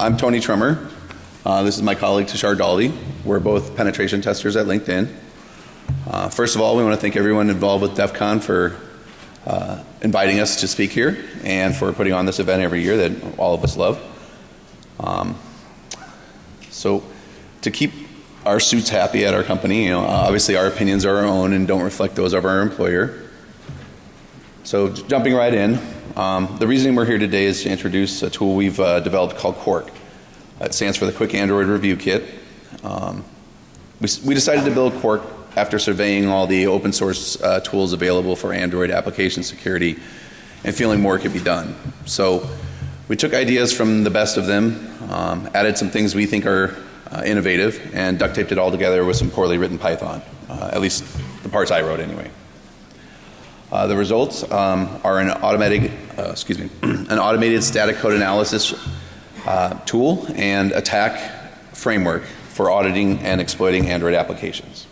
I'm Tony Trummer. Uh, this is my colleague Tushar Dalvi. We're both penetration testers at LinkedIn. Uh, first of all, we want to thank everyone involved with DEF CON for uh, inviting us to speak here and for putting on this event every year that all of us love. Um, so, to keep our suits happy at our company, you know, obviously our opinions are our own and don't reflect those of our employer. So, jumping right in, um, the reason we're here today is to introduce a tool we've uh, developed called Quark. It stands for the Quick Android Review Kit. Um, we, we, decided to build Quark after surveying all the open source uh, tools available for Android application security and feeling more could be done. So we took ideas from the best of them, um, added some things we think are uh, innovative, and duct taped it all together with some poorly written Python, uh, at least the parts I wrote anyway. Uh, the results um, are an automatic, uh, excuse me, an automated static code analysis uh, tool and attack framework for auditing and exploiting Android applications.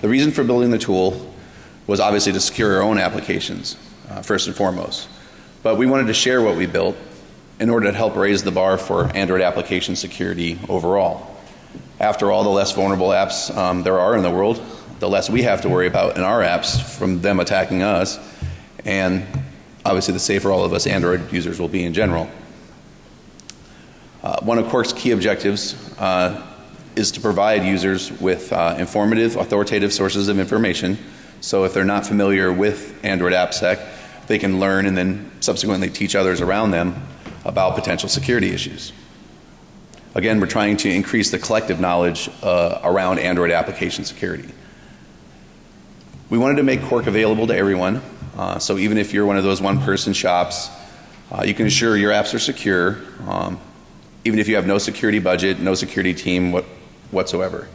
The reason for building the tool was obviously to secure our own applications, uh, first and foremost. But we wanted to share what we built in order to help raise the bar for Android application security overall. After all, the less vulnerable apps um, there are in the world, the less we have to worry about in our apps from them attacking us, and obviously the safer all of us Android users will be in general. Uh, one of Quark's key objectives uh, is to provide users with uh, informative, authoritative sources of information. So if they're not familiar with Android AppSec, they can learn and then subsequently teach others around them about potential security issues. Again, we're trying to increase the collective knowledge uh, around Android application security. We wanted to make Quark available to everyone. Uh, so even if you're one of those one person shops, uh, you can ensure your apps are secure, um, even if you have no security budget, no security team what, whatsoever.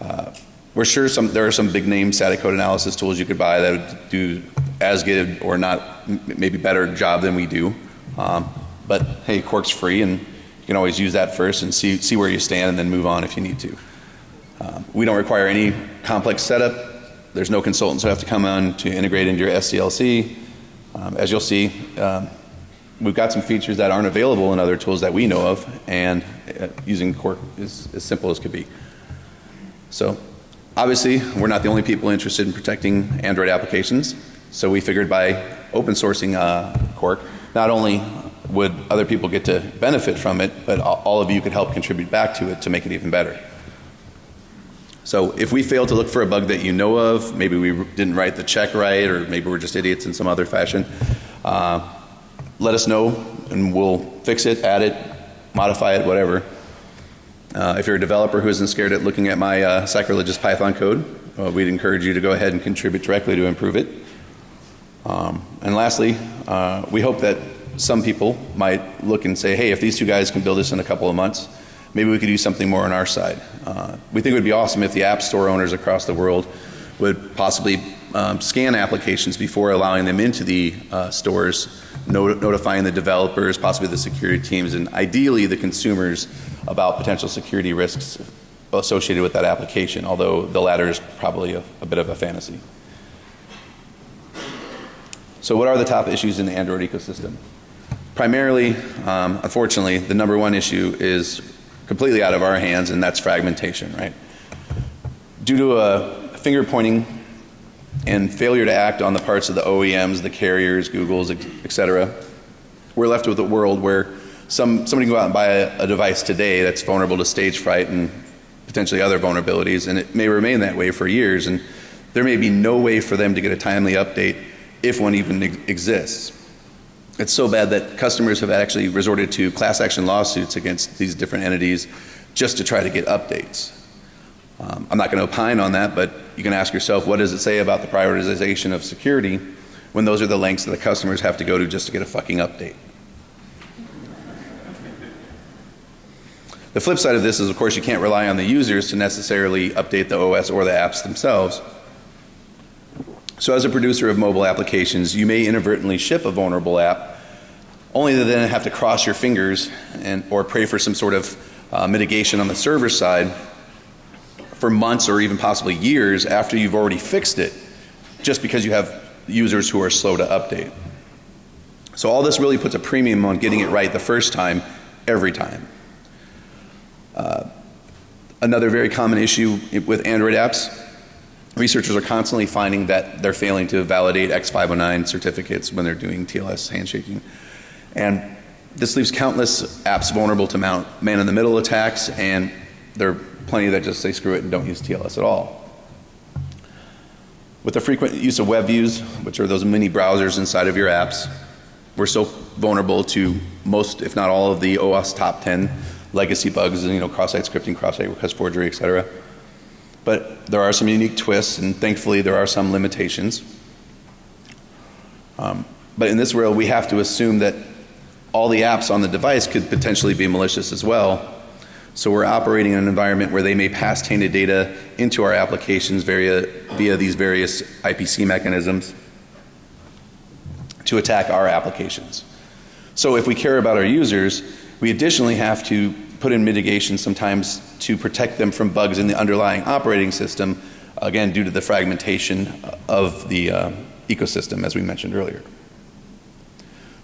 Uh, we're sure some, there are some big name static code analysis tools you could buy that would do as good or not, maybe better job than we do. Um, but hey, Quark's free and you can always use that first and see, see where you stand and then move on if you need to. Um, we don't require any complex setup. There's no consultants who have to come on to integrate into your SDLC. Um, as you'll see, um, we've got some features that aren't available in other tools that we know of, and uh, using Quark is as simple as could be. So, obviously, we're not the only people interested in protecting Android applications. So we figured by open sourcing uh, Quark, not only would other people get to benefit from it, but all of you could help contribute back to it to make it even better. So if we fail to look for a bug that you know of, maybe we didn't write the check right, or maybe we're just idiots in some other fashion, uh, let us know and we'll fix it, add it, modify it, whatever. Uh, if you're a developer who isn't scared at looking at my uh, sacrilegious Python code, uh, we'd encourage you to go ahead and contribute directly to improve it. Um, and lastly, uh, we hope that some people might look and say, hey, if these two guys can build this in a couple of months, maybe we could do something more on our side. Uh, we think it would be awesome if the app store owners across the world would possibly um, scan applications before allowing them into the uh, stores, not notifying the developers, possibly the security teams, and ideally the consumers about potential security risks associated with that application, although the latter is probably a, a bit of a fantasy. So, what are the top issues in the Android ecosystem? Primarily, um, unfortunately, the number one issue is completely out of our hands, and that's fragmentation, right? Due to a finger pointing and failure to act on the parts of the OEMs, the carriers, Google's, et cetera, we're left with a world where some, somebody can go out and buy a, a device today that's vulnerable to Stagefright and potentially other vulnerabilities, and it may remain that way for years, and there may be no way for them to get a timely update if one even exists. It's so bad that customers have actually resorted to class action lawsuits against these different entities just to try to get updates. Um, I'm not going to opine on that, but you can ask yourself what does it say about the prioritization of security when those are the lengths that the customers have to go to just to get a fucking update. The flip side of this is, of course, you can't rely on the users to necessarily update the OS or the apps themselves. So, as a producer of mobile applications, you may inadvertently ship a vulnerable app, only to then have to cross your fingers and, or pray for some sort of uh, mitigation on the server side for months or even possibly years after you've already fixed it, just because you have users who are slow to update. So all this really puts a premium on getting it right the first time, every time. Uh, another very common issue with Android apps, researchers are constantly finding that they're failing to validate X509 certificates when they're doing TLS handshaking. And this leaves countless apps vulnerable to mount man-in-the-middle attacks, and there are plenty that just say screw it and don't use TLS at all. With the frequent use of web views, which are those mini browsers inside of your apps, we're so vulnerable to most, if not all, of the OWASP top 10 legacy bugs, you know, cross-site scripting, cross-site request forgery, et cetera. But there are some unique twists, and thankfully there are some limitations. Um, but in this world, we have to assume that all the apps on the device could potentially be malicious as well. So we're operating in an environment where they may pass tainted data into our applications via, via these various IPC mechanisms to attack our applications. So if we care about our users, we additionally have to put in mitigation sometimes to protect them from bugs in the underlying operating system, again due to the fragmentation of the uh, ecosystem as we mentioned earlier.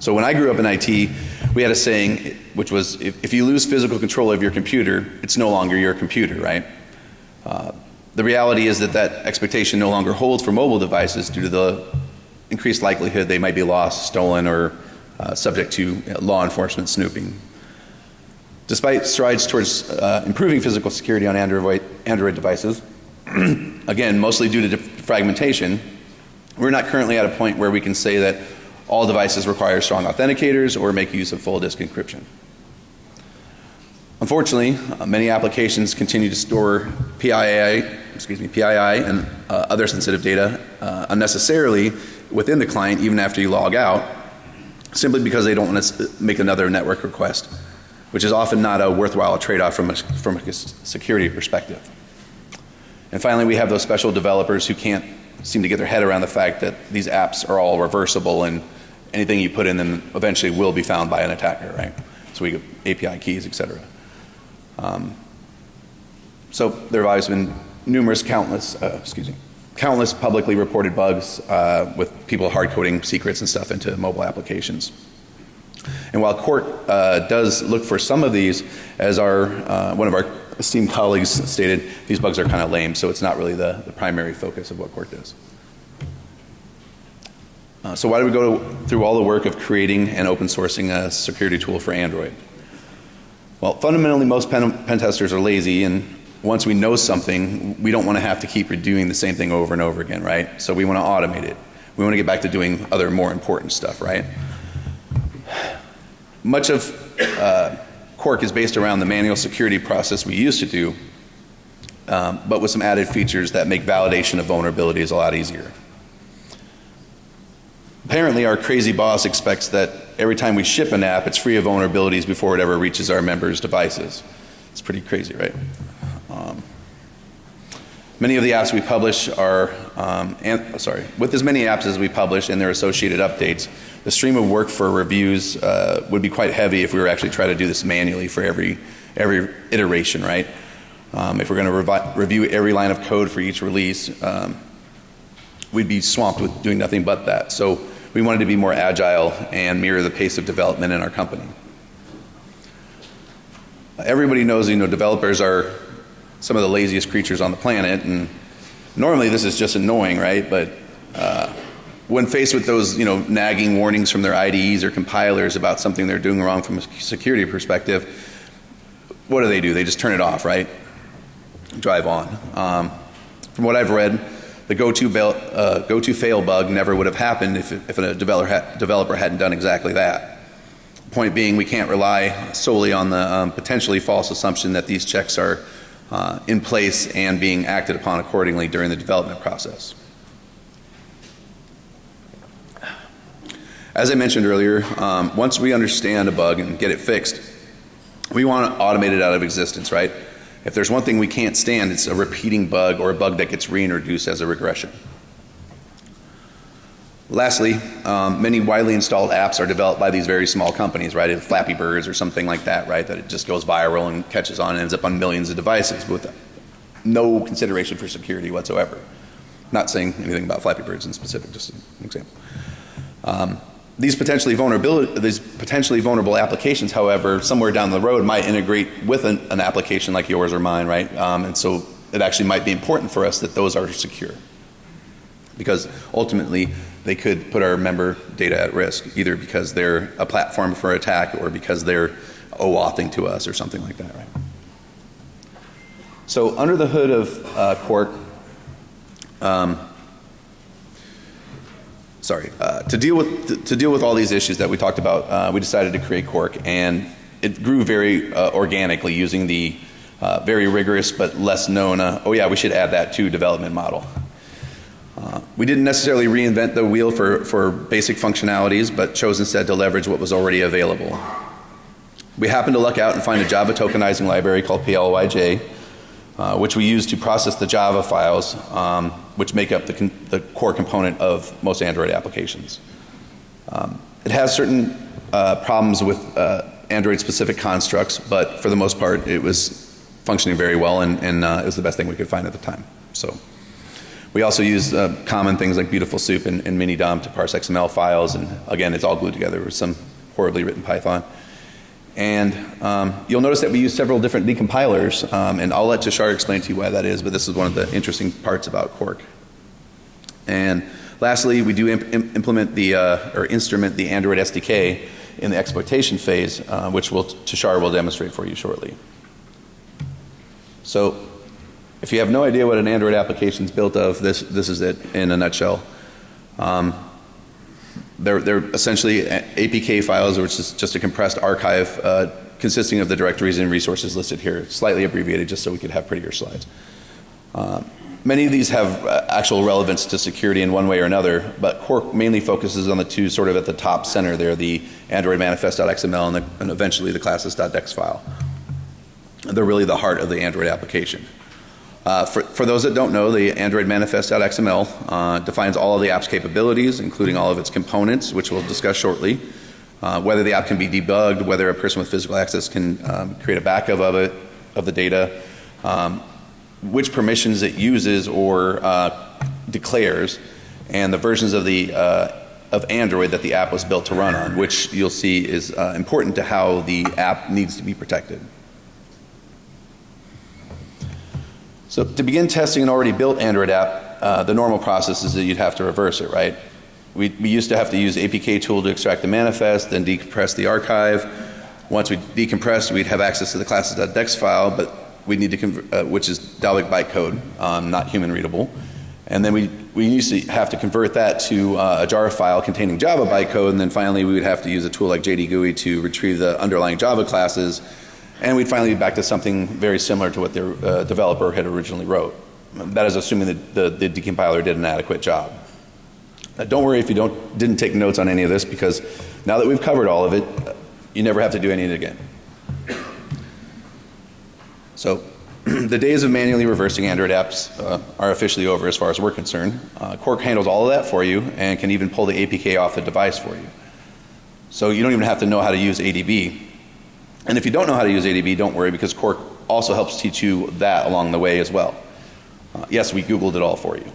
So when I grew up in IT, we had a saying which was if, if you lose physical control of your computer, it's no longer your computer, right? Uh, the reality is that that expectation no longer holds for mobile devices due to the increased likelihood they might be lost, stolen, or uh, subject to law enforcement snooping. Despite strides towards uh, improving physical security on Android, Android devices, again, mostly due to fragmentation, we're not currently at a point where we can say that all devices require strong authenticators or make use of full disk encryption. Unfortunately, uh, many applications continue to store PII, excuse me, PII and uh, other sensitive data uh, unnecessarily within the client even after you log out simply because they don't want to make another network request, which is often not a worthwhile trade-off from a, from a security perspective. And finally, we have those special developers who can't seem to get their head around the fact that these apps are all reversible and anything you put in them eventually will be found by an attacker, right? So we get API keys, et cetera. Um, so there have always been numerous, countless, uh, excuse me, countless publicly reported bugs uh, with people hard coding secrets and stuff into mobile applications. And while Quark uh, does look for some of these, as our uh, one of our esteemed colleagues stated, these bugs are kind of lame, so it's not really the, the primary focus of what Quark does. Uh, so why do we go through all the work of creating and open sourcing a security tool for Android? Well, fundamentally most pen, pen testers are lazy and once we know something, we don't want to have to keep doing the same thing over and over again, right? So we want to automate it. We want to get back to doing other more important stuff, right? Much of uh, Quark is based around the manual security process we used to do, um, but with some added features that make validation of vulnerabilities a lot easier. Apparently our crazy boss expects that every time we ship an app, it's free of vulnerabilities before it ever reaches our members' devices. It's pretty crazy, right? Um, many of the apps we publish are, um, and, sorry, with as many apps as we publish and their associated updates, the stream of work for reviews uh, would be quite heavy if we were actually trying to do this manually for every, every iteration, right? Um, if we're going to review every line of code for each release, um, we'd be swamped with doing nothing but that. So we wanted to be more agile and mirror the pace of development in our company. Everybody knows, you know, developers are some of the laziest creatures on the planet and normally this is just annoying, right? But when faced with those, you know, nagging warnings from their IDEs or compilers about something they're doing wrong from a security perspective, what do they do? They just turn it off, right? Drive on. Um, from what I've read, the go-to uh, goto fail bug never would have happened if, if a developer, ha developer hadn't done exactly that. Point being, we can't rely solely on the um, potentially false assumption that these checks are uh, in place and being acted upon accordingly during the development process. As I mentioned earlier, um, once we understand a bug and get it fixed, we want to automate it out of existence, right? If there's one thing we can't stand, it's a repeating bug or a bug that gets reintroduced as a regression. Lastly, um, many widely installed apps are developed by these very small companies, right? Flappy Birds or something like that, right? That it just goes viral and catches on and ends up on millions of devices with no consideration for security whatsoever. Not saying anything about Flappy Birds in specific, just an example. Um, these potentially vulnerability, these potentially vulnerable applications, however, somewhere down the road might integrate with an, an application like yours or mine, right? Um, and so it actually might be important for us that those are secure. Because ultimately, they could put our member data at risk, either because they're a platform for attack or because they're OAuthing to us or something like that, right? So under the hood of uh, Quark, um, sorry, uh, to deal with to, deal with all these issues that we talked about, uh, we decided to create Quark, and it grew very uh, organically using the uh, very rigorous but less known. Uh, oh yeah, we should add that to development model. Uh, we didn't necessarily reinvent the wheel for, for basic functionalities, but chose instead to leverage what was already available. We happened to luck out and find a Java tokenizing library called PLYJ, uh, which we use to process the Java files, um, which make up the, the, core component of most Android applications. Um, it has certain uh, problems with uh, Android specific constructs, but for the most part, it was functioning very well, and, and uh, it was the best thing we could find at the time. So. We also use uh, common things like Beautiful Soup and, and to parse XML files, and again, it's all glued together with some horribly written Python. And um, you'll notice that we use several different decompilers, um, and I'll let Tushar explain to you why that is, but this is one of the interesting parts about Quark. And lastly, we do imp implement the, uh, or instrument the Android SDK in the exploitation phase, uh, which will, Tushar will demonstrate for you shortly. So, if you have no idea what an Android application is built of, this, this is it in a nutshell. Um, they're, they're essentially APK files, which is just a compressed archive uh, consisting of the directories and resources listed here, slightly abbreviated just so we could have prettier slides. Uh, many of these have uh, actual relevance to security in one way or another, but Quark mainly focuses on the two sort of at the top center there, the Android manifest.xml and, the, and eventually the classes.dex file. They're really the heart of the Android application. Uh, for, for, those that don't know, the Android manifest.xml uh, defines all of the app's capabilities, including all of its components, which we'll discuss shortly. Uh, whether the app can be debugged, whether a person with physical access can um, create a backup of it, of the data, um, which permissions it uses or uh, declares, and the versions of the uh, of Android that the app was built to run on, which you'll see is important to how the app needs to be protected. So to begin testing an already built Android app, uh, the normal process is that you'd have to reverse it, right? We, we used to have to use APK tool to extract the manifest, then decompress the archive. Once we decompressed, we'd have access to the classes.dex file, but we need to convert, uh, which is Dalvik bytecode, um, not human readable. And then we, we used to have to convert that to uh, a jar file containing Java bytecode, and then finally we would have to use a tool like JDGUI to retrieve the underlying Java classes and we'd finally be back to something very similar to what the uh, developer had originally wrote. That is assuming that the, the decompiler did an adequate job. Now, don't worry if you don't, didn't take notes on any of this because now that we've covered all of it, you never have to do any of it again. So the days of manually reversing Android apps uh, are officially over as far as we're concerned. Uh, Quark handles all of that for you and can even pull the APK off the device for you. So you don't even have to know how to use ADB. And if you don't know how to use ADB, don't worry because Quark also helps teach you that along the way as well. Uh, yes, we Googled it all for you.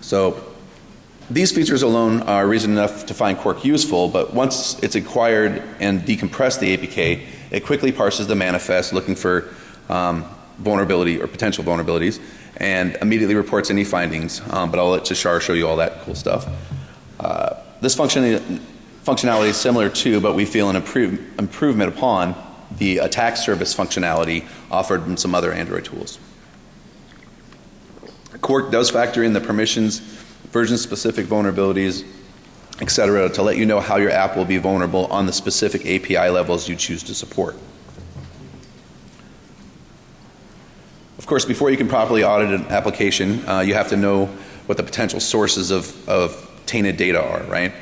So these features alone are reason enough to find Quark useful, but once it's acquired and decompressed the APK, it quickly parses the manifest looking for um, vulnerability or potential vulnerabilities and immediately reports any findings. Um, but I'll let Tushar show you all that cool stuff. Uh, this function functionality is similar to, but we feel an improve, improvement upon the attack service functionality offered in some other Android tools. Quark does factor in the permissions, version specific vulnerabilities, etc., to let you know how your app will be vulnerable on the specific API levels you choose to support. Of course, before you can properly audit an application, uh, you have to know what the potential sources of, of tainted data are, right?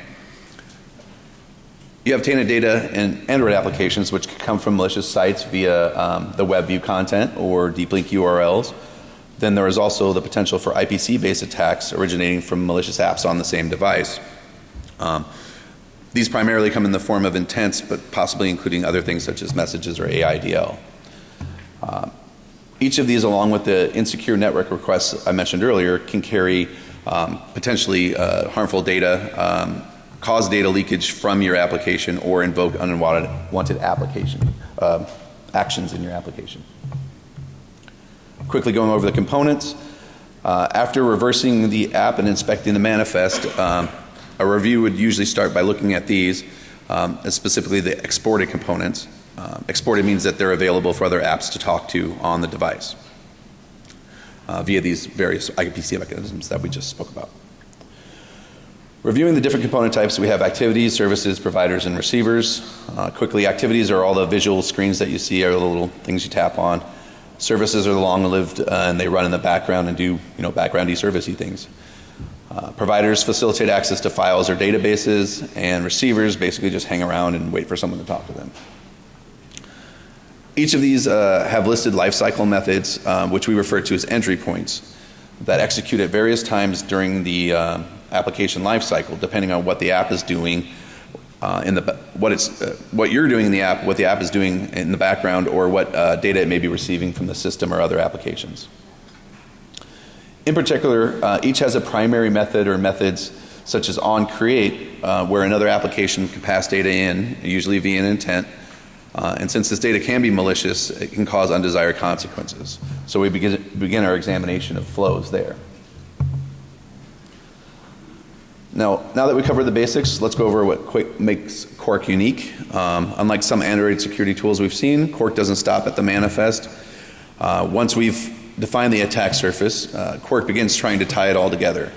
You have tainted data in Android applications which can come from malicious sites via um, the web view content or deep link URLs. Then there is also the potential for IPC based attacks originating from malicious apps on the same device. Um, these primarily come in the form of intents but possibly including other things such as messages or AIDL. Uh, each of these along with the insecure network requests I mentioned earlier can carry um, potentially uh, harmful data, um, cause data leakage from your application, or invoke unwanted wanted application uh, actions in your application. Quickly going over the components. Uh, after reversing the app and inspecting the manifest, um, a review would usually start by looking at these, um, specifically the exported components. Um, exported means that they're available for other apps to talk to on the device uh, via these various IPC mechanisms that we just spoke about. Reviewing the different component types, we have activities, services, providers, and receivers. Uh, quickly, activities are all the visual screens that you see, are the little things you tap on. Services are the long-lived, uh, and they run in the background and do, you know, backgroundy servicey things. Uh, providers facilitate access to files or databases, and receivers basically just hang around and wait for someone to talk to them. Each of these uh, have listed lifecycle methods, um, which we refer to as entry points, that execute at various times during the uh, application lifecycle, depending on what the app is doing uh, in the what it's uh, what you're doing in the app, what the app is doing in the background, or what uh, data it may be receiving from the system or other applications. In particular, uh, each has a primary method or methods such as on create, where another application can pass data in, usually via an intent uh, and since this data can be malicious, it can cause undesired consequences. So we begin, begin our examination of flows there. Now, now that we covered the basics, let's go over what Quick makes Quark unique. Um, unlike some Android security tools we've seen, Quark doesn't stop at the manifest. Uh, once we've defined the attack surface, uh, Quark begins trying to tie it all together.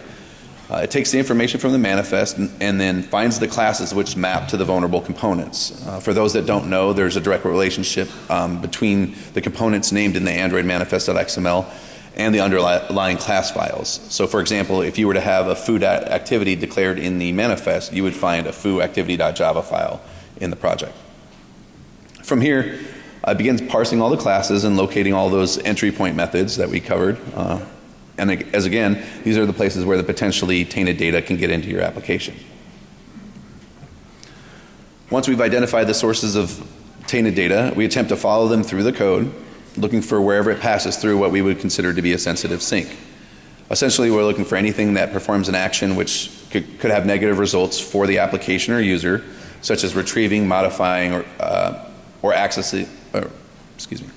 Uh, it takes the information from the manifest and, and, then finds the classes which map to the vulnerable components. Uh, for those that don't know, there's a direct relationship um, between the components named in the Android manifest.xml and the underlying class files. So for example, if you were to have a foo activity declared in the manifest, you would find a foo activity.java file in the project. From here, I begin parsing all the classes and locating all those entry point methods that we covered. Uh, and as again, these are the places where the potentially tainted data can get into your application. Once we've identified the sources of tainted data, we attempt to follow them through the code, looking for wherever it passes through what we would consider to be a sensitive sink. Essentially, we're looking for anything that performs an action which could, could have negative results for the application or user, such as retrieving, modifying, or, uh, or accessing, or, excuse me,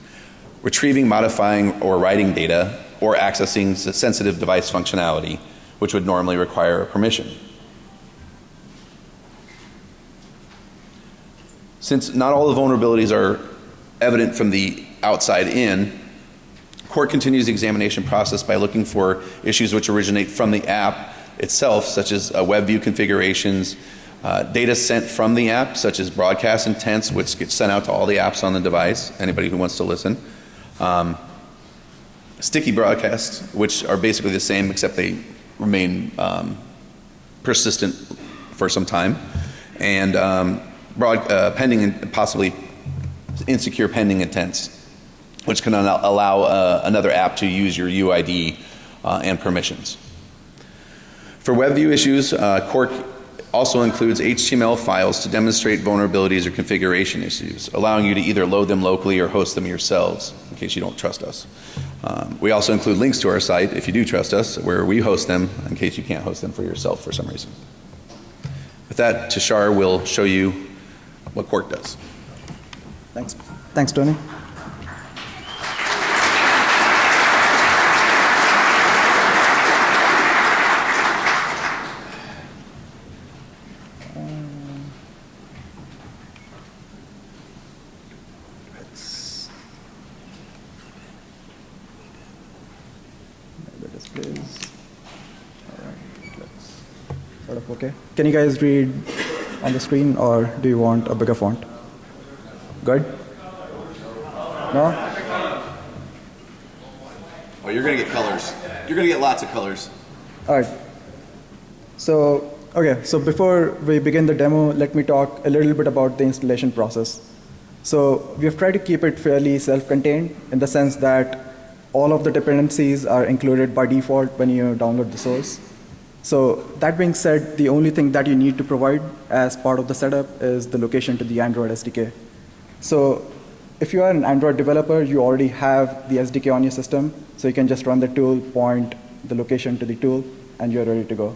retrieving, modifying, or writing data or accessing sensitive device functionality, which would normally require a permission. Since not all the vulnerabilities are evident from the outside in, Quark continues the examination process by looking for issues which originate from the app itself, such as uh, web view configurations, uh, data sent from the app, such as broadcast intents, which gets sent out to all the apps on the device, anybody who wants to listen. Um, sticky broadcasts, which are basically the same except they remain um, persistent for some time, and um, broad, uh, pending and possibly insecure pending intents, which can allow uh, another app to use your UID uh, and permissions. For WebView issues, uh, Quark also includes HTML files to demonstrate vulnerabilities or configuration issues, allowing you to either load them locally or host them yourselves in case you don't trust us. Um, we also include links to our site if you do trust us where we host them in case you can't host them for yourself for some reason. With that, Tushar will show you what Quark does. Thanks. Thanks, Tony. Okay. Can you guys read on the screen or do you want a bigger font? Good? No? Oh, you're going to get colors. You're going to get lots of colors. All right. So, okay, so before we begin the demo, let me talk a little bit about the installation process. So, we have tried to keep it fairly self-contained in the sense that all of the dependencies are included by default when you download the source. So that being said, the only thing that you need to provide as part of the setup is the location to the Android SDK. So if you are an Android developer, you already have the SDK on your system, so you can just run the tool, point the location to the tool, and you're ready to go.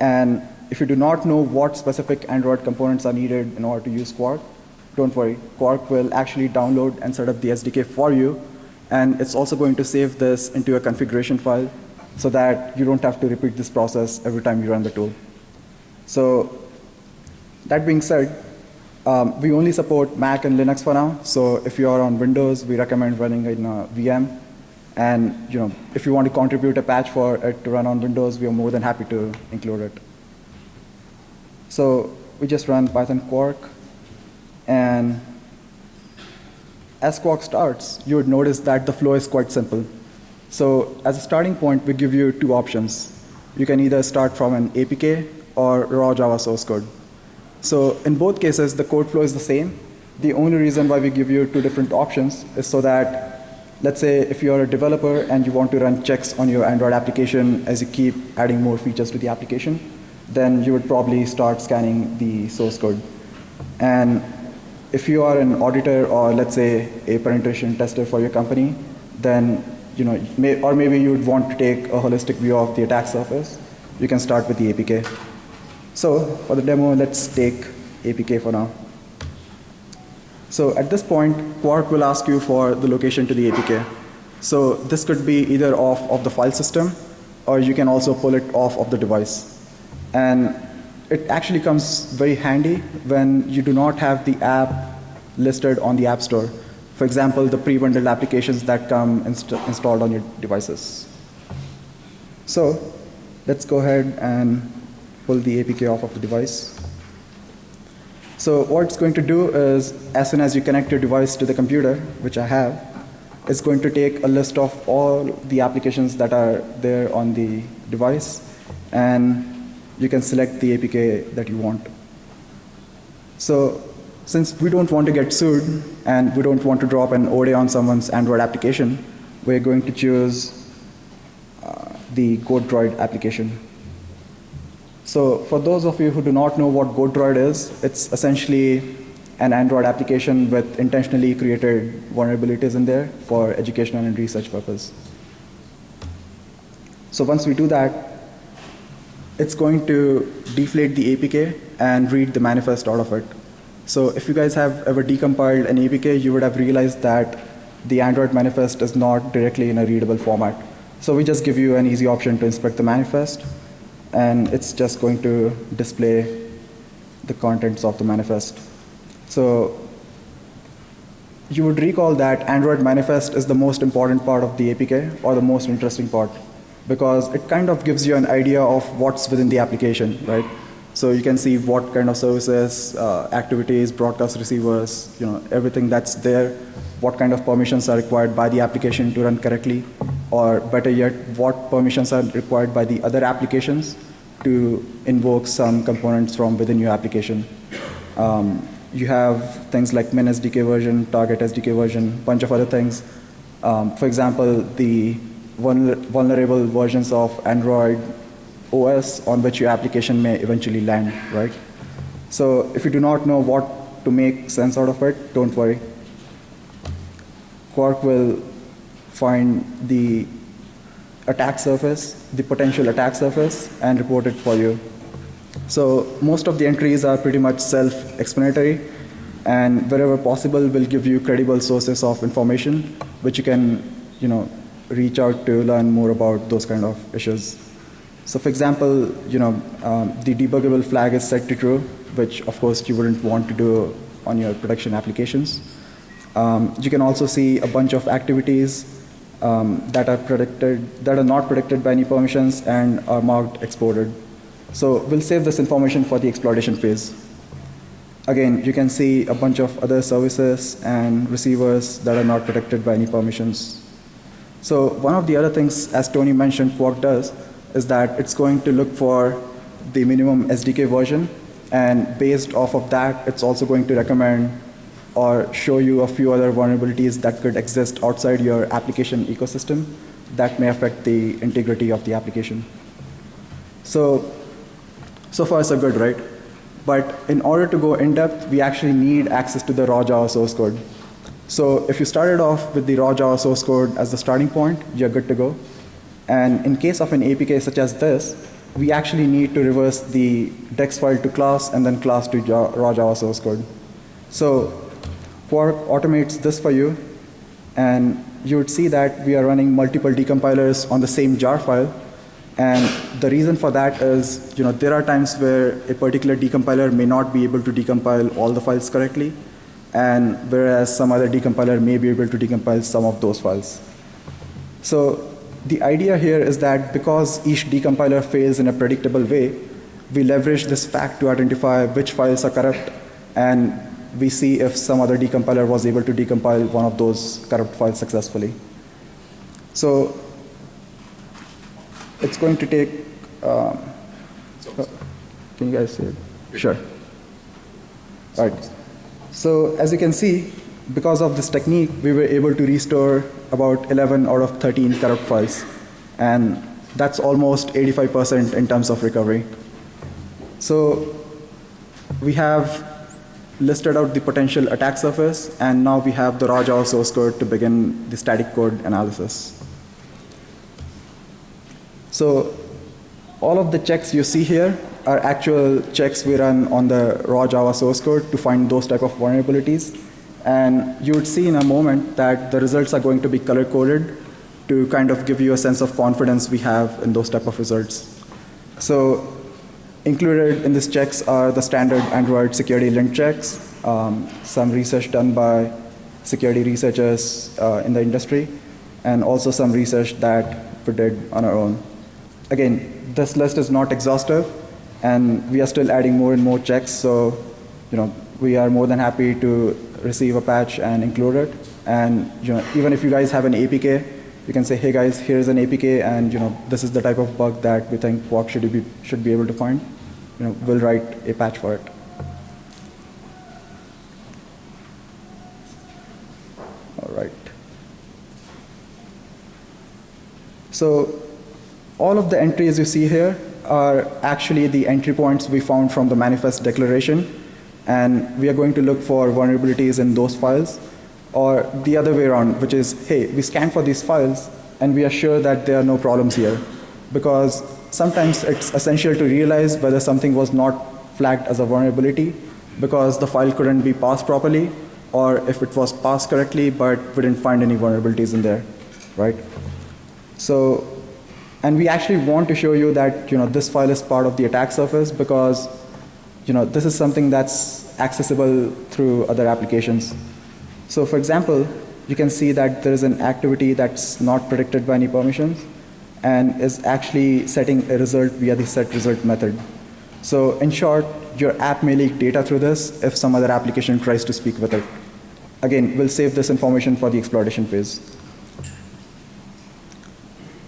And if you do not know what specific Android components are needed in order to use Quark, don't worry. Quark will actually download and set up the SDK for you, and it's also going to save this into a configuration file so that you don't have to repeat this process every time you run the tool. So that being said, um, we only support Mac and Linux for now. So if you are on Windows, we recommend running in a VM. And you know, if you want to contribute a patch for it to run on Windows, we are more than happy to include it. So we just run Python Quark, and as Quark starts, you would notice that the flow is quite simple. So as a starting point, we give you two options. You can either start from an APK or raw Java source code. So in both cases, the code flow is the same. The only reason why we give you two different options is so that, let's say if you're a developer and you want to run checks on your Android application as you keep adding more features to the application, then you would probably start scanning the source code. And if you are an auditor or let's say a penetration tester for your company, then you know, may, or maybe you would want to take a holistic view of the attack surface, you can start with the APK. So for the demo, let's take APK for now. So at this point, Quark will ask you for the location to the APK. So this could be either off of the file system, or you can also pull it off of the device. And it actually comes very handy when you do not have the app listed on the App Store. For example, the pre-bundled applications that come inst installed on your devices. So let's go ahead and pull the APK off of the device. So what it's going to do is, as soon as you connect your device to the computer, which I have, it's going to take a list of all the applications that are there on the device, and you can select the APK that you want. So since we don't want to get sued, and we don't want to drop an ODE on someone's Android application, we're going to choose uh, the GoatDroid application. So for those of you who do not know what GoatDroid is, it's essentially an Android application with intentionally created vulnerabilities in there for educational and research purpose. So once we do that, it's going to deflate the APK and read the manifest out of it. So if you guys have ever decompiled an APK, you would have realized that the Android manifest is not directly in a readable format. So we just give you an easy option to inspect the manifest, and it's just going to display the contents of the manifest. So you would recall that Android manifest is the most important part of the APK, or the most interesting part, because it kind of gives you an idea of what's within the application, right? So you can see what kind of services, uh, activities, broadcast receivers, you know, everything that's there, what kind of permissions are required by the application to run correctly, or better yet, what permissions are required by the other applications to invoke some components from within your application. Um, you have things like min SDK version, target SDK version, bunch of other things. Um, for example, the vulnerable versions of Android OS on which your application may eventually land, right? So if you do not know what to make sense out of it, don't worry. Quark will find the attack surface, the potential attack surface, and report it for you. So most of the entries are pretty much self-explanatory, and wherever possible, will give you credible sources of information, which you can, you know, reach out to learn more about those kind of issues. So for example, you know, um, the debuggable flag is set to true, which of course you wouldn't want to do on your production applications. Um, you can also see a bunch of activities um, that are predicted, that are not predicted by any permissions and are marked exported. So we'll save this information for the exploitation phase. Again, you can see a bunch of other services and receivers that are not protected by any permissions. So one of the other things, as Tony mentioned, Quark does, is that it's going to look for the minimum SDK version, and based off of that, it's also going to recommend or show you a few other vulnerabilities that could exist outside your application ecosystem that may affect the integrity of the application. So, so far so good, right? But in order to go in depth, we actually need access to the raw Java source code. So if you started off with the raw Java source code as the starting point, you're good to go. And in case of an APK such as this, we actually need to reverse the dex file to class and then class to raw Java source code. So Quark automates this for you, and you would see that we are running multiple decompilers on the same jar file. And the reason for that is, you know, there are times where a particular decompiler may not be able to decompile all the files correctly, and whereas some other decompiler may be able to decompile some of those files. So the idea here is that because each decompiler fails in a predictable way, we leverage this fact to identify which files are corrupt and we see if some other decompiler was able to decompile one of those corrupt files successfully. So it's going to take, um, can you guys see it? Sure. All right. So as you can see, because of this technique, we were able to restore about 11 out of 13 corrupt files. And that's almost 85% in terms of recovery. So we have listed out the potential attack surface, and now we have the raw Java source code to begin the static code analysis. So all of the checks you see here are actual checks we run on the raw Java source code to find those type of vulnerabilities. And you would see in a moment that the results are going to be color coded to kind of give you a sense of confidence we have in those type of results. So included in these checks are the standard Android security lint checks, um, some research done by security researchers uh, in the industry, and also some research that we did on our own. Again, this list is not exhaustive, and we are still adding more and more checks, so you know, we are more than happy to receive a patch and include it. And you know, even if you guys have an APK, you can say, hey guys, here's an APK, and you know, this is the type of bug that we think Quark should be, should be able to find. You know, we'll write a patch for it. All right. So all of the entries you see here are actually the entry points we found from the manifest declaration and we are going to look for vulnerabilities in those files. Or the other way around which is hey we scan for these files and we are sure that there are no problems here. Because sometimes it's essential to realize whether something was not flagged as a vulnerability because the file couldn't be passed properly or if it was passed correctly but we didn't find any vulnerabilities in there right? So and we actually want to show you that you know this file is part of the attack surface because you know, this is something that's accessible through other applications. So for example, you can see that there is an activity that's not predicted by any permissions and is actually setting a result via the set result method. So in short, your app may leak data through this if some other application tries to speak with it. Again, we'll save this information for the exploitation phase.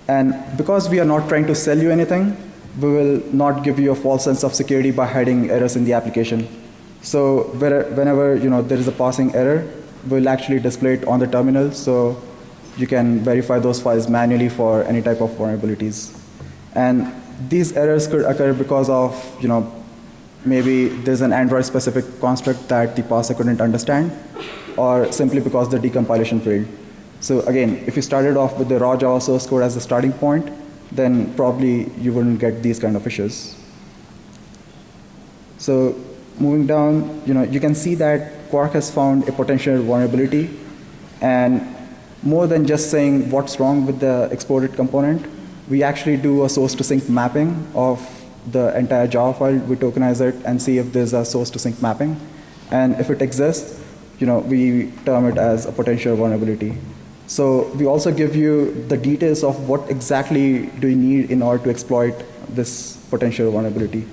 And because we are not trying to sell you anything, we will not give you a false sense of security by hiding errors in the application. So whenever you know there is a passing error, we'll actually display it on the terminal so you can verify those files manually for any type of vulnerabilities. And these errors could occur because of you know maybe there's an Android specific construct that the parser couldn't understand or simply because the decompilation failed. So again, if you started off with the raw Java source code as the starting point, then probably you wouldn't get these kind of issues. So moving down, you know, you can see that Quark has found a potential vulnerability and more than just saying what's wrong with the exported component, we actually do a source to sink mapping of the entire Java file. We tokenize it and see if there's a source to sink mapping. And if it exists, you know, we term it as a potential vulnerability. So we also give you the details of what exactly do you need in order to exploit this potential vulnerability.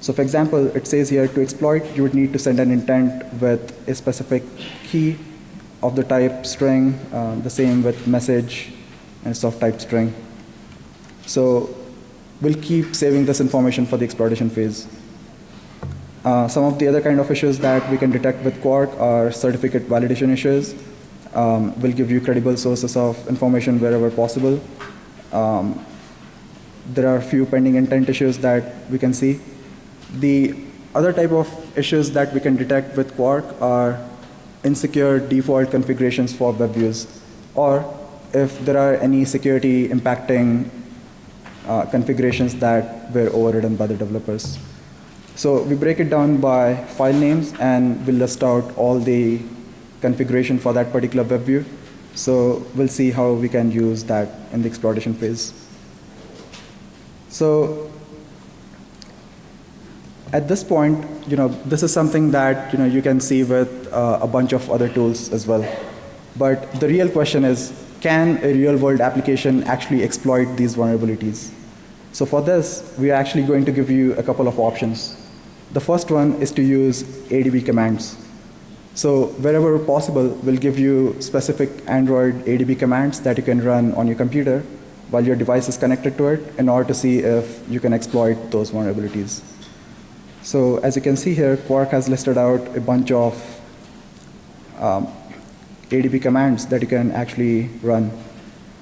So for example, it says here to exploit, you would need to send an intent with a specific key of the type string, um, the same with message and soft type string. So we'll keep saving this information for the exploitation phase. Uh, some of the other kind of issues that we can detect with Quark are certificate validation issues um, will give you credible sources of information wherever possible. Um, there are a few pending intent issues that we can see. The other type of issues that we can detect with Quark are insecure default configurations for web views, or if there are any security impacting uh, configurations that were overridden by the developers. So we break it down by file names and we'll list out all the configuration for that particular web view. So we'll see how we can use that in the exploitation phase. So at this point, you know, this is something that you know you can see with uh, a bunch of other tools as well. But the real question is, can a real-world application actually exploit these vulnerabilities? So for this, we are actually going to give you a couple of options. The first one is to use ADB commands. So wherever possible, we'll give you specific Android ADB commands that you can run on your computer while your device is connected to it in order to see if you can exploit those vulnerabilities. So as you can see here, Quark has listed out a bunch of um, ADB commands that you can actually run.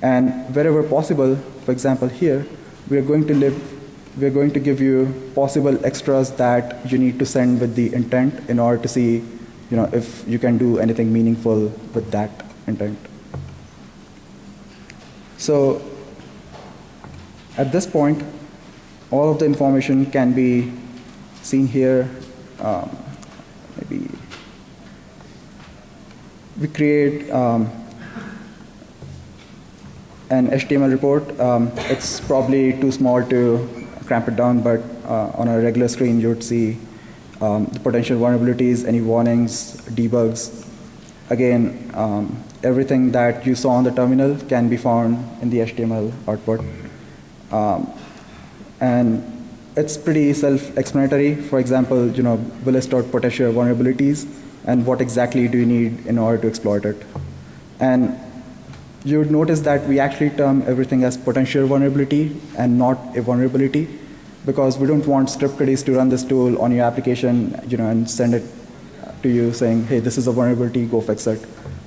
And wherever possible, for example here, we are going to live we're going to give you possible extras that you need to send with the intent in order to see you know, if you can do anything meaningful with that intent. So at this point, all of the information can be seen here. Um, maybe we create um, an HTML report. Um, it's probably too small to cramp it down, but uh, on a regular screen, you would see um, the potential vulnerabilities, any warnings, debugs. Again, um, everything that you saw on the terminal can be found in the HTML output. Um, and it's pretty self-explanatory. For example, you know, we list potential vulnerabilities and what exactly do you need in order to exploit it. And you would notice that we actually term everything as potential vulnerability and not a vulnerability because we don't want script kiddies to run this tool on your application you know, and send it to you saying, hey, this is a vulnerability, go fix it.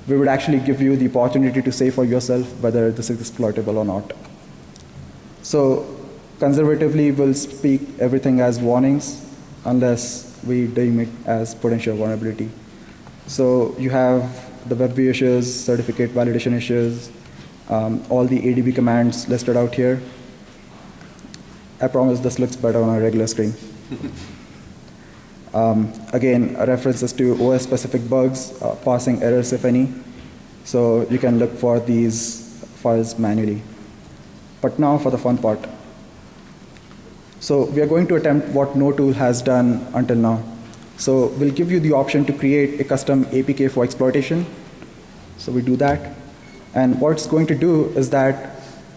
We would actually give you the opportunity to say for yourself whether this is exploitable or not. So conservatively, we'll speak everything as warnings unless we deem it as potential vulnerability. So you have the web issues, certificate validation issues, um, all the ADB commands listed out here. I promise this looks better on a regular screen. um, again, references to OS-specific bugs, uh, passing errors if any. So you can look for these files manually. But now for the fun part. So we are going to attempt what no tool has done until now. So we'll give you the option to create a custom APK for exploitation. So we do that. And what it's going to do is that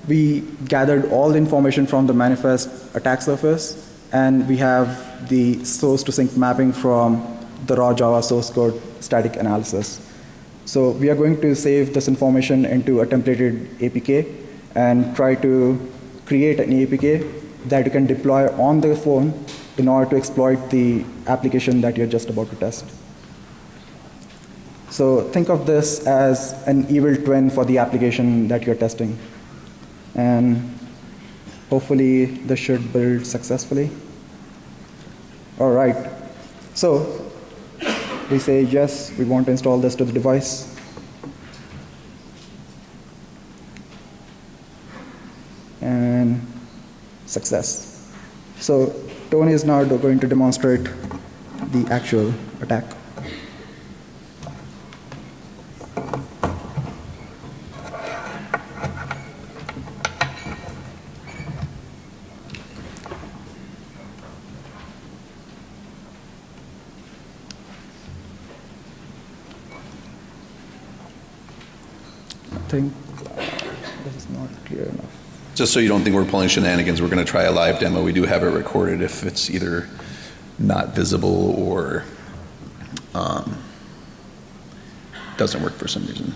we gathered all the information from the manifest attack surface, and we have the source to sync mapping from the raw Java source code static analysis. So we are going to save this information into a templated APK and try to create an APK that you can deploy on the phone in order to exploit the application that you're just about to test. So think of this as an evil twin for the application that you're testing and hopefully this should build successfully. All right, so we say yes, we want to install this to the device. And success. So Tony is now going to demonstrate the actual attack. Think this is not clear enough. Just so you don't think we're pulling shenanigans, we're going to try a live demo. We do have it recorded if it's either not visible or um, doesn't work for some reason.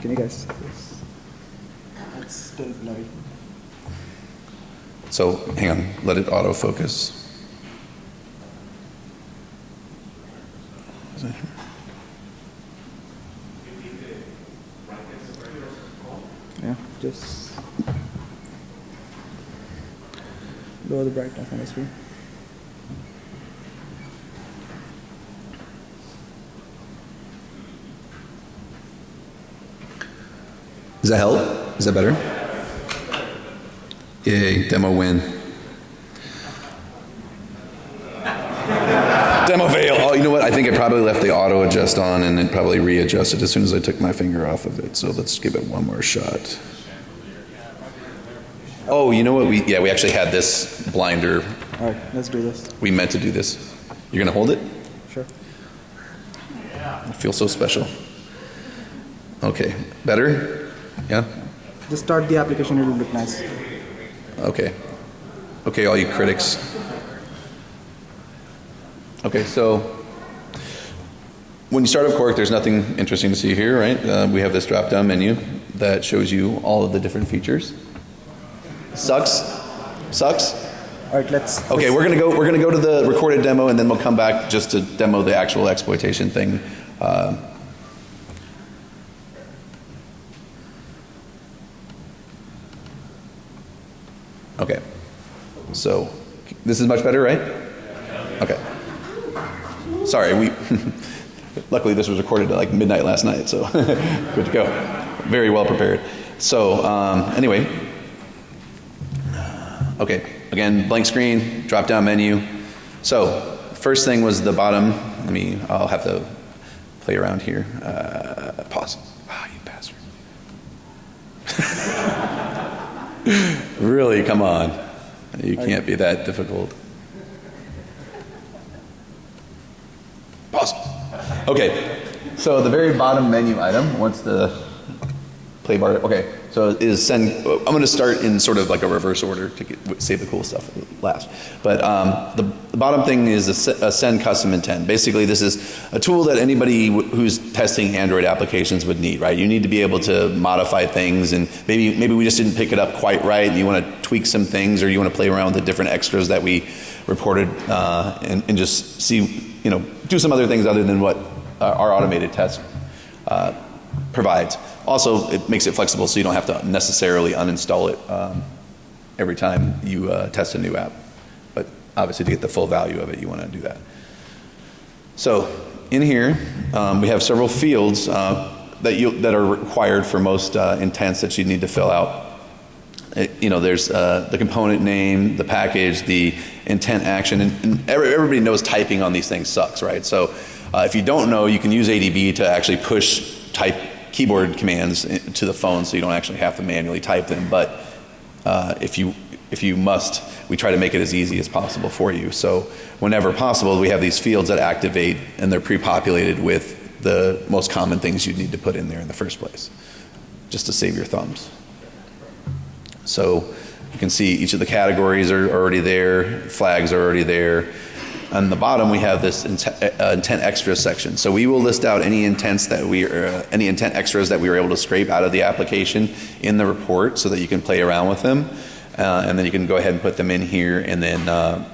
Can you guys see this? It's still blurry. So hang on, let it autofocus. Is it here? Yeah, just lower the brightness on the screen. Does that help? Is that better? Yay, demo win. Demo fail. Oh, you know what? I think I probably left the auto adjust on and it probably readjusted as soon as I took my finger off of it. So let's give it one more shot. Oh, you know what? We yeah, we actually had this blinder. All right, let's do this. We meant to do this. You're gonna hold it? Sure. I feel so special. Okay, better? Yeah? Just start the application, it'll look nice. Okay. Okay, all you critics. Okay, so when you start up Quark, there's nothing interesting to see here, right? Uh, we have this drop-down menu that shows you all of the different features. Sucks? Sucks? All right, let's. Okay, we're gonna go. We're gonna go to the recorded demo, and then we'll come back just to demo the actual exploitation thing. Uh, okay, so this is much better, right? Okay. Sorry, we. luckily, this was recorded at like midnight last night, so good to go. Very well prepared. So um, anyway, Okay, again, blank screen, drop down menu. So, first thing was the bottom. Let me, I'll have to play around here. Uh, pause. Ah, you bastard. really, come on. You can't be that difficult. Pause. Okay, so the very bottom menu item, once the play okay, so is send, I'm going to start in sort of like a reverse order to get, save the cool stuff last. But um, the, the, bottom thing is a, a, send custom intent. Basically, this is a tool that anybody who's testing Android applications would need, right? You need to be able to modify things, and maybe maybe we just didn't pick it up quite right, and you want to tweak some things, or you want to play around with the different extras that we reported, uh, and, and, just see, you know, do some other things other than what uh, our automated test uh, provides. Also, it makes it flexible so you don't have to necessarily uninstall it um, every time you uh, test a new app. But obviously, to get the full value of it, you want to do that. So, in here, um, we have several fields uh, that, you, that are required for most uh, intents that you need to fill out. It, you know, there's uh, the component name, the package, the intent action, and, and everybody knows typing on these things sucks, right? So, uh, if you don't know, you can use ADB to actually push type keyboard commands to the phone so you don't actually have to manually type them. But uh, if you if you must, we try to make it as easy as possible for you. So whenever possible, we have these fields that activate and they're pre-populated with the most common things you'd need to put in there in the first place, just to save your thumbs. So you can see each of the categories are already there, flags are already there. On the bottom, we have this intent, uh, intent extra section. So we will list out any intents that we, uh, any intent extras that we were able to scrape out of the application in the report, so that you can play around with them, uh, and then you can go ahead and put them in here, and then uh,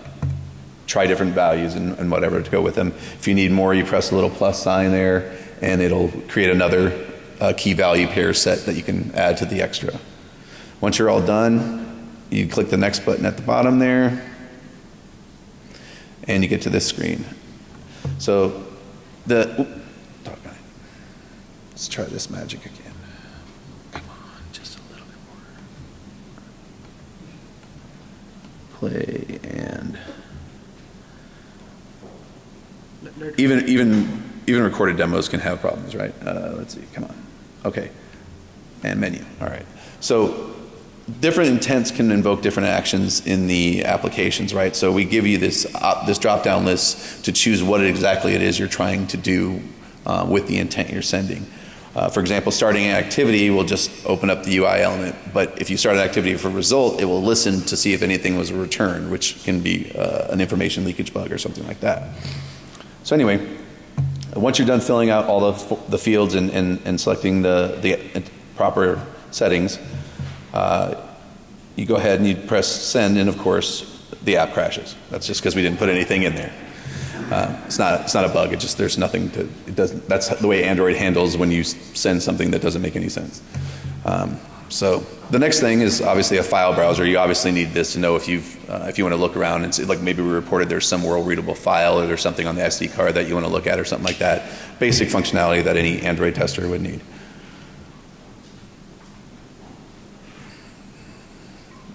try different values and, and, whatever to go with them. If you need more, you press a little plus sign there, and it'll create another uh, key value pair set that you can add to the extra. Once you're all done, you click the next button at the bottom there and you get to this screen. So the, let's try this magic again. Come on, just a little bit more. Play and even even even recorded demos can have problems, right? Uh, let's see, come on. Okay, and menu. All right. So different intents can invoke different actions in the applications, right? So we give you this uh, this drop down list to choose what exactly it is you're trying to do uh, with the intent you're sending. Uh, for example, starting an activity will just open up the UI element, but if you start an activity for result, it will listen to see if anything was returned, which can be uh, an information leakage bug or something like that. So anyway, once you're done filling out all the, the fields and, and, and selecting the, the proper settings, uh, you go ahead and you press send, and of course, the app crashes. That's just because we didn't put anything in there. Uh, it's not it's not a bug. It just there's nothing to it doesn't. That's the way Android handles when you send something that doesn't make any sense. Um, so the next thing is obviously a file browser. You obviously need this to know if you've uh, if you want to look around and see like maybe we reported there's some world readable file or there's something on the SD card that you want to look at or something like that. Basic functionality that any Android tester would need.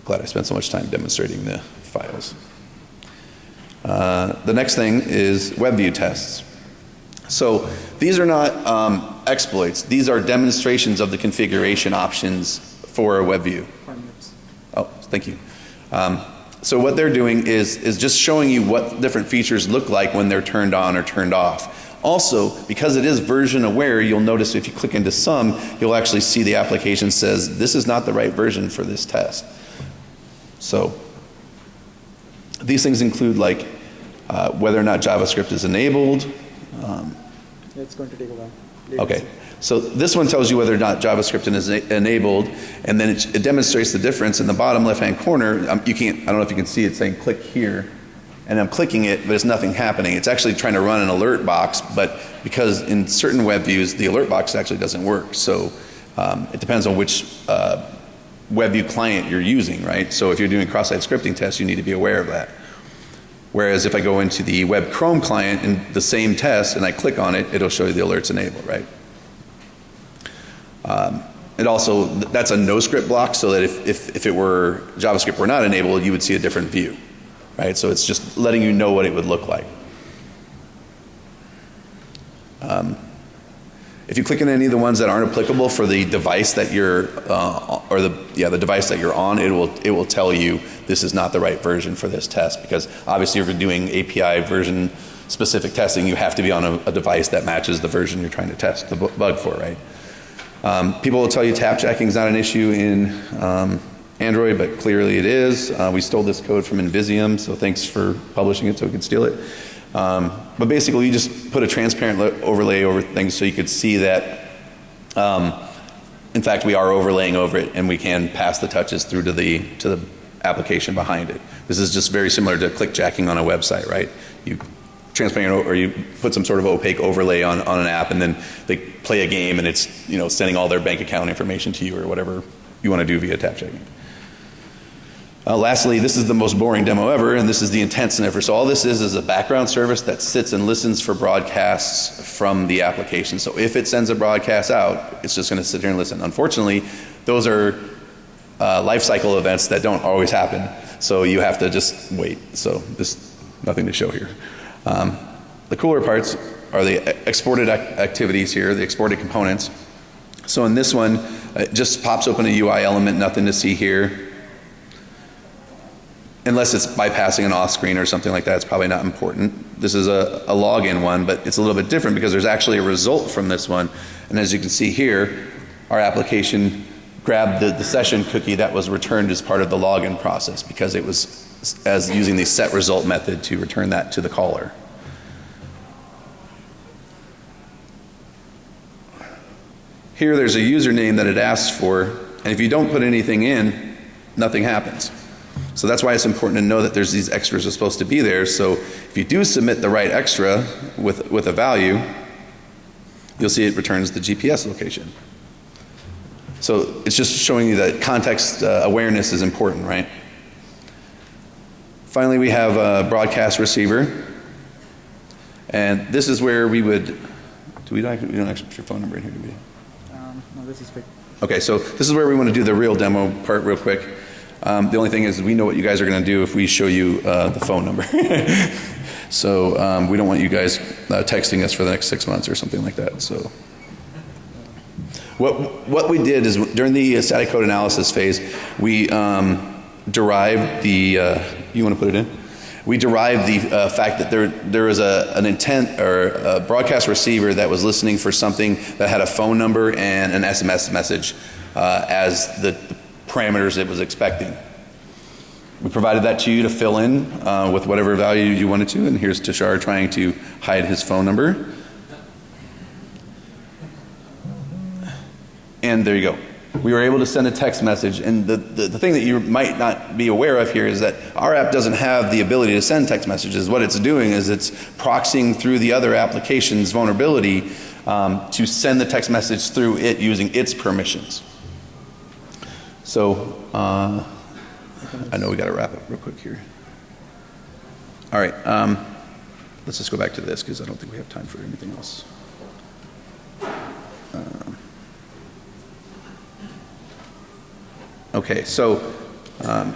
Glad I spent so much time demonstrating the files. Uh, The next thing is WebView tests. So these are not um, exploits, these are demonstrations of the configuration options for a WebView. Oh, thank you. Um, So what they're doing is, is just showing you what different features look like when they're turned on or turned off. Also, because it is version aware, you'll notice if you click into some, you'll actually see the application says, this is not the right version for this test. So these things include like uh, whether or not JavaScript is enabled, It's going to take a while. Okay, so this one tells you whether or not JavaScript is enabled, and then it, it demonstrates the difference in the bottom left-hand corner. Um, you can't, I don't know if you can see it saying click here, and I'm clicking it, but there's nothing happening. It's actually trying to run an alert box, but because in certain web views, the alert box actually doesn't work. So um, it depends on which uh, web view client you're using, right? So if you're doing cross-site scripting tests, you need to be aware of that. Whereas if I go into the web Chrome client in the same test and I click on it, it'll show you the alerts enabled, right? Um, It also, that's a no script block so that if, if, if it were, JavaScript were not enabled, you would see a different view, right? So it's just letting you know what it would look like. Um, If you click on any of the ones that aren't applicable for the device that you're, uh, or the, yeah, the device that you're on, it will, it will tell you this is not the right version for this test. Because obviously if you're doing API version specific testing, you have to be on a, a device that matches the version you're trying to test the bu- bug for, right? Um, people will tell you tap checking is not an issue in um, Android, but clearly it is. Uh, we stole this code from Invisium, so thanks for publishing it so we could steal it. Um, but basically, you just put a transparent overlay over things so you could see that. Um, in fact, we are overlaying over it, and we can pass the touches through to the to the application behind it. This is just very similar to clickjacking on a website, right? You transparent or you put some sort of opaque overlay on, on an app and then they play a game and it's you know sending all their bank account information to you or whatever you want to do via tap checking. Uh, lastly, this is the most boring demo ever, and this is the intent sniffer. So all this is is a background service that sits and listens for broadcasts from the application. So if it sends a broadcast out, it's just going to sit here and listen. Unfortunately, those are uh, life cycle events that don't always happen. So you have to just wait. So there's nothing to show here. Um, the cooler parts are the exported ac- activities here, the exported components. So in this one, it just pops open a UI element, nothing to see here. Unless it's bypassing an off screen or something like that, it's probably not important. This is a, a login one, but it's a little bit different because there's actually a result from this one. And as you can see here, our application grabbed the, the session cookie that was returned as part of the login process because it was as using the set result method to return that to the caller. Here, there's a username that it asks for, and if you don't put anything in, nothing happens. So that's why it's important to know that there's these extras are supposed to be there. So if you do submit the right extra with, with a value, you'll see it returns the GPS location. So it's just showing you that context uh, awareness is important, right? Finally, we have a broadcast receiver. And this is where we would, do we don't, we don't actually put your phone number in here, do we? Um, no, this is fake. Okay, so this is where we want to do the real demo part real quick. Um, the only thing is we know what you guys are going to do if we show you uh, the phone number. so um, we don't want you guys uh, texting us for the next six months or something like that. So what what we did is during the static code analysis phase, we um, derived the. Uh, you want to put it in? We derived the uh, fact that there there was a, an intent or a broadcast receiver that was listening for something that had a phone number and an SMS message uh, as the parameters it was expecting. We provided that to you to fill in uh, with whatever value you wanted to, and here's Tashar trying to hide his phone number. And there you go. We were able to send a text message, and the, the, the thing that you might not be aware of here is that our app doesn't have the ability to send text messages. What it's doing is it's proxying through the other application's vulnerability um, to send the text message through it using its permissions. So, uh, I know we got to wrap up real quick here. All right, um, let's just go back to this because I don't think we have time for anything else. Um, Okay, so Um,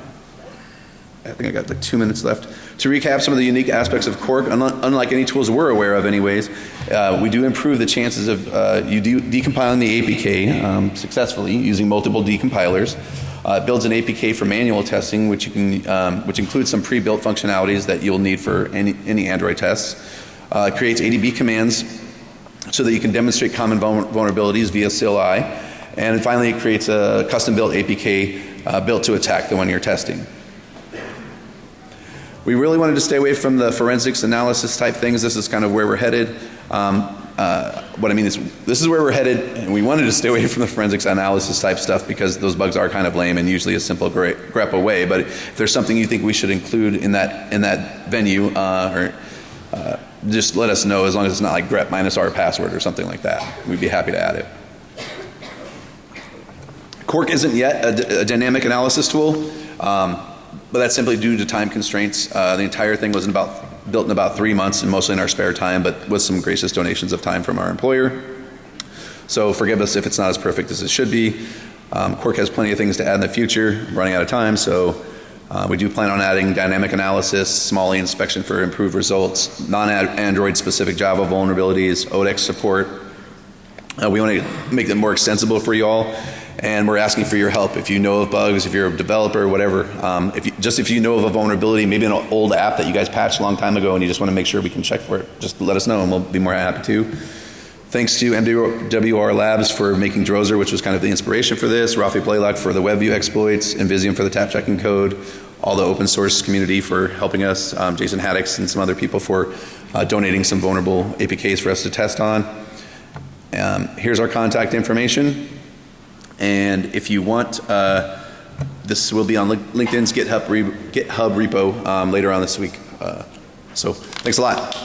I think I got like two minutes left. To recap some of the unique aspects of Cork, unlike, unlike any tools we're aware of anyways, uh, we do improve the chances of uh, you de- decompiling the APK um, successfully using multiple decompilers. Uh, it builds an APK for manual testing, which, you can, um, which includes some pre-built functionalities that you'll need for any, any Android tests. Uh, it creates ADB commands so that you can demonstrate common vul- vulnerabilities via CLI. And finally, it creates a custom-built APK uh, built to attack the one you're testing. We really wanted to stay away from the forensics analysis type things. This is kind of where we're headed. Um, uh, what I mean is, this is where we're headed, and we wanted to stay away from the forensics analysis type stuff because those bugs are kind of lame and usually a simple grep away. But if there's something you think we should include in that in that venue, uh, or uh, just let us know as long as it's not like grep minus our password or something like that. We'd be happy to add it. Quark isn't yet a dynamic analysis tool, um, but that's simply due to time constraints. Uh, the entire thing was in about, built in about three months and mostly in our spare time, but with some gracious donations of time from our employer. So forgive us if it's not as perfect as it should be. Um, Quark has plenty of things to add in the future. Running out of time, so uh, we do plan on adding dynamic analysis, Smalley inspection for improved results, non-Android specific Java vulnerabilities, ODEX support, uh, we want to make them more extensible for you all, and we're asking for your help. If you know of bugs, if you're a developer, whatever, um, if you, just if you know of a vulnerability, maybe an old app that you guys patched a long time ago, and you just want to make sure we can check for it, just let us know, and we'll be more happy to. Thanks to MWR Labs for making Drozer, which was kind of the inspiration for this, Rafi Blaylock for the WebView exploits, Invisium for the tap checking code, all the open source community for helping us, um, Jason Haddix and some other people for uh, donating some vulnerable APKs for us to test on. Um, here's our contact information. And if you want, uh, this will be on LinkedIn's GitHub, re- GitHub repo um, later on this week. Uh, so thanks a lot.